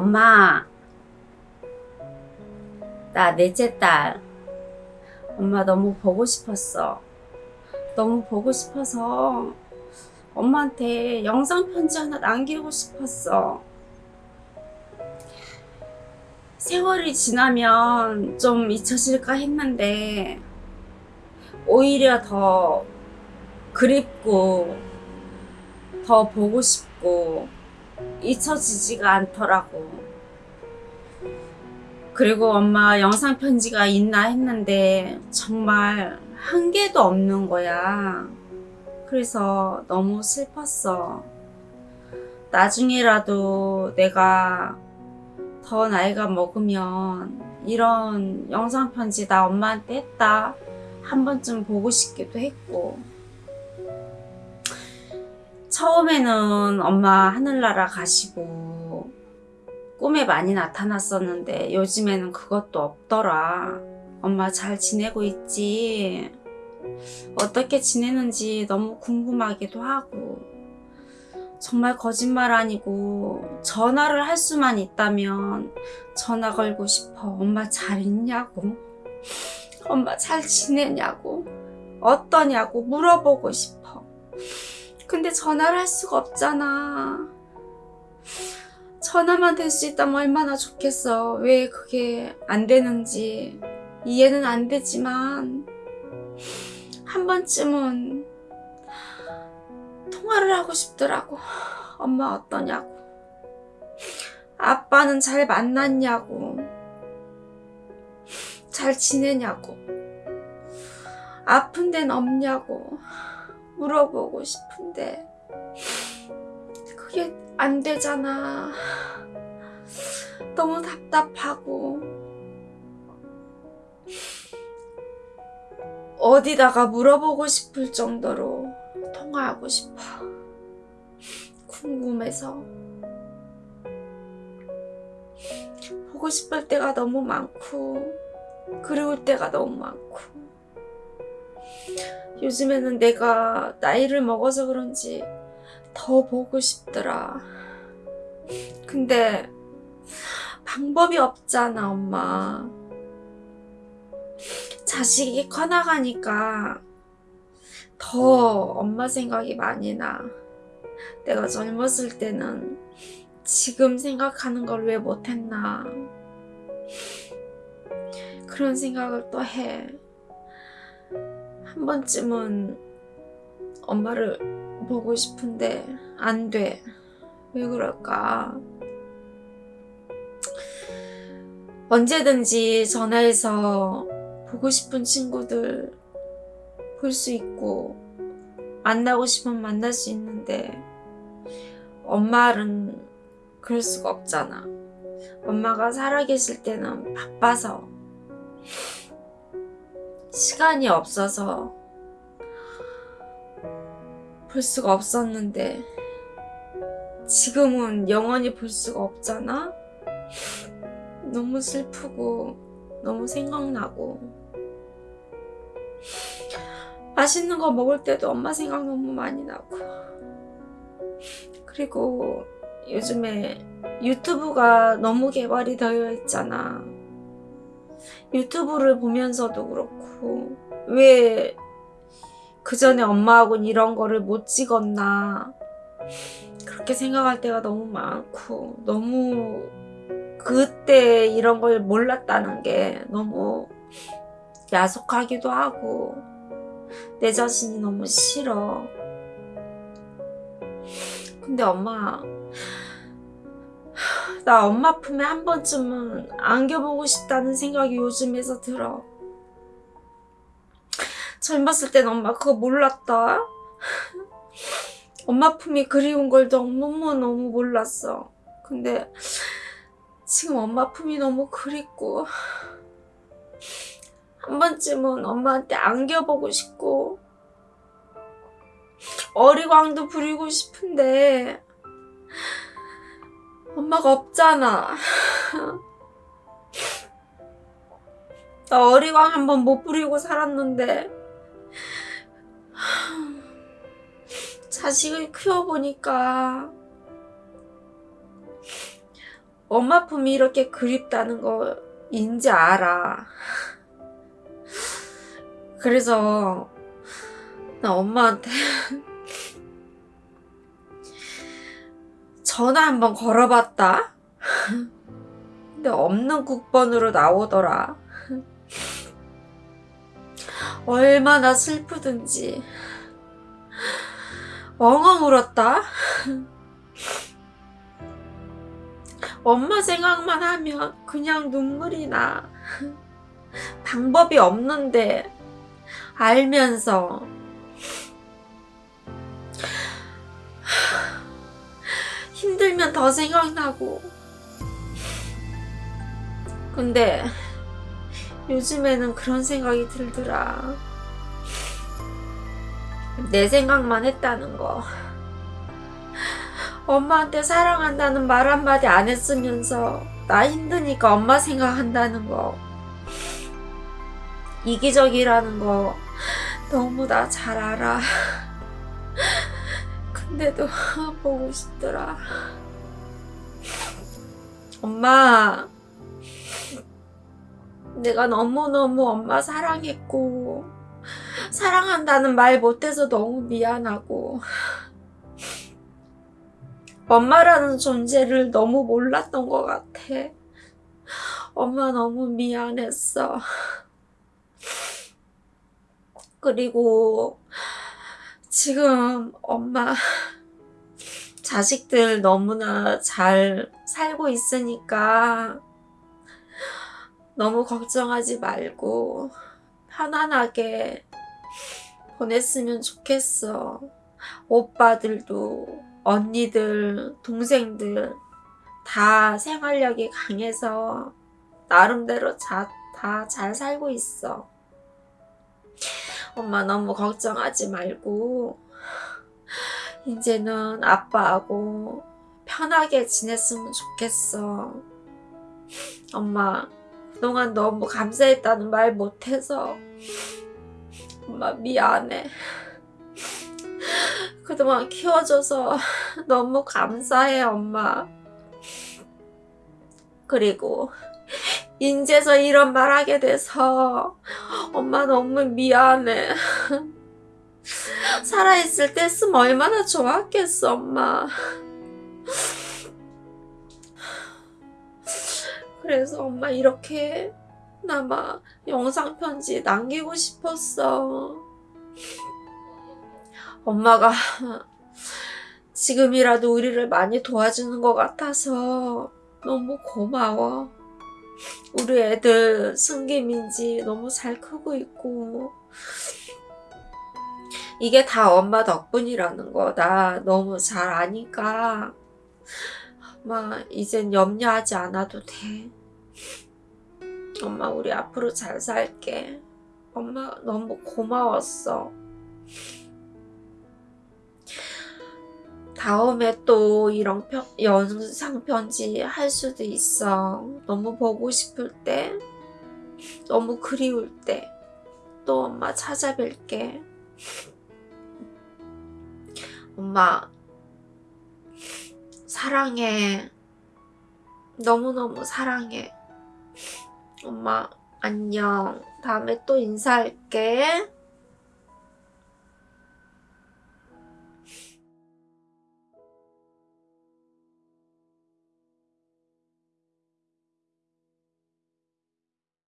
엄마 나 넷째 딸. 엄마 너무 보고 싶었어. 너무 보고 싶어서 엄마한테 영상 편지 하나 남기고 싶었어. 세월이 지나면 좀 잊혀질까 했는데 오히려 더 그립고 더 보고 싶고 잊혀지지가 않더라고. 그리고 엄마 영상 편지가 있나 했는데 정말 한 개도 없는 거야. 그래서 너무 슬펐어. 나중에라도 내가 더 나이가 먹으면 이런 영상 편지 나 엄마한테 했다. 한 번쯤 보고 싶기도 했고. 처음에는 엄마 하늘나라 가시고 꿈에 많이 나타났었는데 요즘에는 그것도 없더라. 엄마 잘 지내고 있지? 어떻게 지내는지 너무 궁금하기도 하고 정말 거짓말 아니고 전화를 할 수만 있다면 전화 걸고 싶어. 엄마 잘 있냐고? 엄마 잘 지내냐고? 어떠냐고 물어보고 싶어. 근데 전화를 할 수가 없잖아. 전화만 될 수 있다면 얼마나 좋겠어. 왜 그게 안 되는지 이해는 안 되지만 한 번쯤은 통화를 하고 싶더라고. 엄마 어떠냐고. 아빠는 잘 만났냐고. 잘 지내냐고. 아픈 데는 없냐고. 물어보고 싶은데 그게 안 되잖아. 너무 답답하고 어디다가 물어보고 싶을 정도로 통화하고 싶어. 궁금해서 보고 싶을 때가 너무 많고 그리울 때가 너무 많고 요즘에는 내가 나이를 먹어서 그런지 더 보고 싶더라. 근데 방법이 없잖아, 엄마. 자식이 커나가니까 더 엄마 생각이 많이 나. 내가 젊었을 때는 지금 생각하는 걸 왜 못했나. 그런 생각을 또 해. 한 번쯤은 엄마를 보고 싶은데 안 돼. 왜 그럴까? 언제든지 전화해서 보고 싶은 친구들 볼 수 있고 만나고 싶으면 만날 수 있는데 엄마는 그럴 수가 없잖아. 엄마가 살아계실 때는 바빠서 시간이 없어서 볼 수가 없었는데 지금은 영원히 볼 수가 없잖아? 너무 슬프고 너무 생각나고 맛있는 거 먹을 때도 엄마 생각 너무 많이 나고 그리고 요즘에 유튜브가 너무 개발이 되어 있잖아 유튜브를 보면서도 그렇고 왜 그 전에 엄마하고는 이런 거를 못 찍었나? 그렇게 생각할 때가 너무 많고 너무 그때 이런 걸 몰랐다는 게 너무 야속하기도 하고 내 자신이 너무 싫어. 근데 엄마 나 엄마 품에 한 번쯤은 안겨보고 싶다는 생각이 요즘에서 들어. 젊었을 땐 엄마 그거 몰랐다. 엄마 품이 그리운 걸 너무너무 몰랐어. 근데 지금 엄마 품이 너무 그립고 한 번쯤은 엄마한테 안겨보고 싶고 어리광도 부리고 싶은데 엄마가 없잖아. 나 어리광 한 번 못 부리고 살았는데 자식을 키워보니까 엄마 품이 이렇게 그립다는 거 인지 알아. 그래서 나 엄마한테 전화 한번 걸어봤다. 근데 없는 국번으로 나오더라. 얼마나 슬프든지 엉엉 울었다. 엄마 생각만 하면 그냥 눈물이 나. 방법이 없는데 알면서 힘들면 더 생각나고. 근데 요즘에는 그런 생각이 들더라. 내 생각만 했다는 거. 엄마한테 사랑한다는 말 한마디 안 했으면서 나 힘드니까 엄마 생각한다는 거. 이기적이라는 거 너무 나 잘 알아. 근데도 보고 싶더라. 엄마, 내가 너무너무 엄마 사랑했고, 사랑한다는 말 못해서 너무 미안하고, 엄마라는 존재를 너무 몰랐던 것 같아. 엄마 너무 미안했어. 그리고 지금 엄마 자식들 너무나 잘 살고 있으니까 너무 걱정하지 말고 편안하게 보냈으면 좋겠어. 오빠들도 언니들, 동생들 다 생활력이 강해서 나름대로 다 잘 살고 있어. 엄마 너무 걱정하지 말고 이제는 아빠하고 편하게 지냈으면 좋겠어. 엄마 그동안 너무 감사했다는 말 못해서 엄마 미안해. 그동안 키워줘서 너무 감사해 엄마. 그리고 인제서 이런 말 하게 돼서 엄마 너무 미안해. 살아있을 때 했으면 얼마나 좋았겠어, 엄마. 그래서 엄마 이렇게 나마 영상편지 남기고 싶었어. 엄마가 지금이라도 우리를 많이 도와주는 것 같아서 너무 고마워. 우리 애들 승기민지 너무 잘 크고 있고. 이게 다 엄마 덕분이라는 거. 나 너무 잘 아니까. 엄마 이젠 염려하지 않아도 돼. 엄마 우리 앞으로 잘 살게. 엄마 너무 고마웠어 다음에 또 이런 편, 영상 편지 할 수도 있어. 너무 보고 싶을 때, 너무 그리울 때, 또 엄마 찾아뵐게. 엄마, 사랑해. 너무너무 사랑해. 엄마, 안녕. 다음에 또 인사할게.